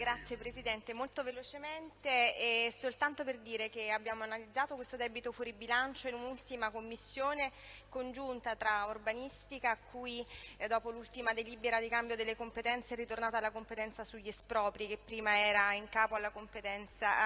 Grazie Presidente, molto velocemente e soltanto per dire che abbiamo analizzato questo debito fuori bilancio in un'ultima commissione congiunta tra urbanistica a cui eh, dopo l'ultima delibera di cambio delle competenze è ritornata la competenza sugli espropri che prima era in capo alla,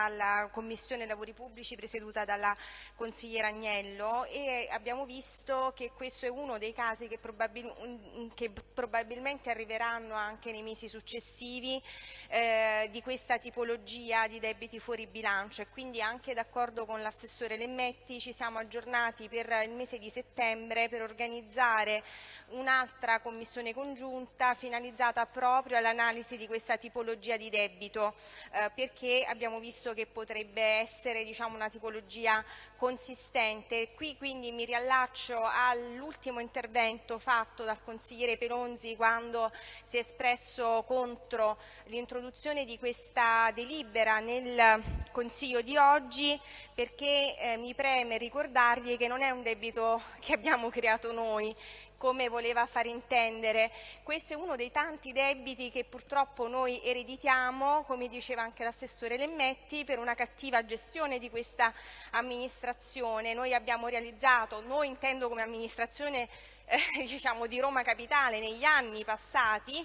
alla Commissione Lavori Pubblici presieduta dalla consigliera Agnello. E abbiamo visto che questo è uno dei casi che, probabil che probabilmente arriveranno anche nei mesi successivi eh, eh, di questa tipologia di debiti fuori bilancio e quindi anche d'accordo con l'assessore Lemmetti ci siamo aggiornati per il mese di settembre per organizzare un'altra commissione congiunta finalizzata proprio all'analisi di questa tipologia di debito eh, perché abbiamo visto che potrebbe essere diciamo, una tipologia consistente. Qui quindi mi riallaccio all'ultimo intervento fatto dal consigliere Pelonzi quando si è espresso contro l'introduzione approvazione di questa delibera nel Consiglio di oggi perché eh, mi preme ricordargli che non è un debito che abbiamo creato noi, come voleva far intendere. Questo è uno dei tanti debiti che purtroppo noi ereditiamo, come diceva anche l'assessore Lemmetti, per una cattiva gestione di questa amministrazione. Noi abbiamo realizzato, noi intendo come amministrazione eh, diciamo, di Roma Capitale negli anni passati,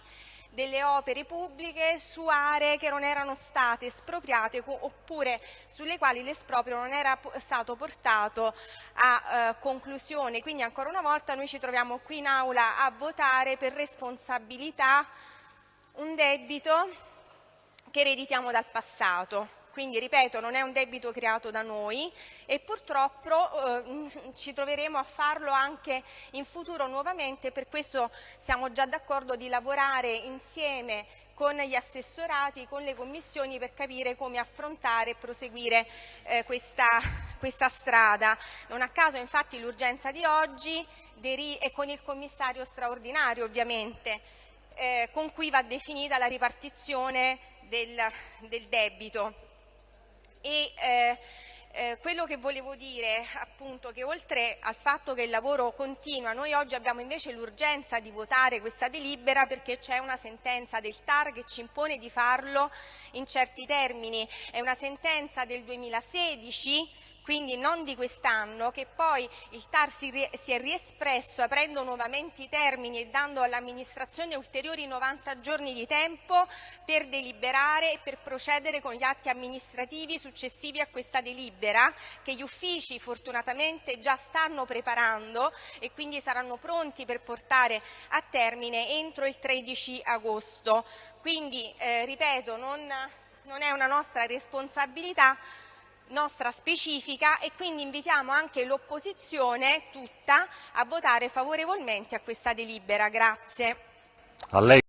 delle opere pubbliche su aree che non erano state espropriate oppure sulle quali l'esproprio non era stato portato a eh, conclusione. Quindi ancora una volta noi ci troviamo qui in aula a votare per responsabilità un debito che ereditiamo dal passato quindi ripeto non è un debito creato da noi e purtroppo eh, ci troveremo a farlo anche in futuro nuovamente, per questo siamo già d'accordo di lavorare insieme con gli assessorati, con le commissioni per capire come affrontare e proseguire eh, questa, questa strada. Non a caso infatti l'urgenza di oggi è con il commissario straordinario ovviamente, eh, con cui va definita la ripartizione del, del debito. E, eh, eh, quello che volevo dire appunto che oltre al fatto che il lavoro continua, noi oggi abbiamo invece l'urgenza di votare questa delibera perché c'è una sentenza del TAR che ci impone di farlo in certi termini, è una sentenza del 2016 quindi non di quest'anno, che poi il TAR si, è riespresso aprendo nuovamente i termini e dando all'amministrazione ulteriori 90 giorni di tempo per deliberare e per procedere con gli atti amministrativi successivi a questa delibera che gli uffici fortunatamente già stanno preparando e quindi saranno pronti per portare a termine entro il 13 agosto. Quindi, eh, ripeto, non, non è una nostra responsabilità nostra specifica e quindi invitiamo anche l'opposizione tutta a votare favorevolmente a questa delibera. Grazie.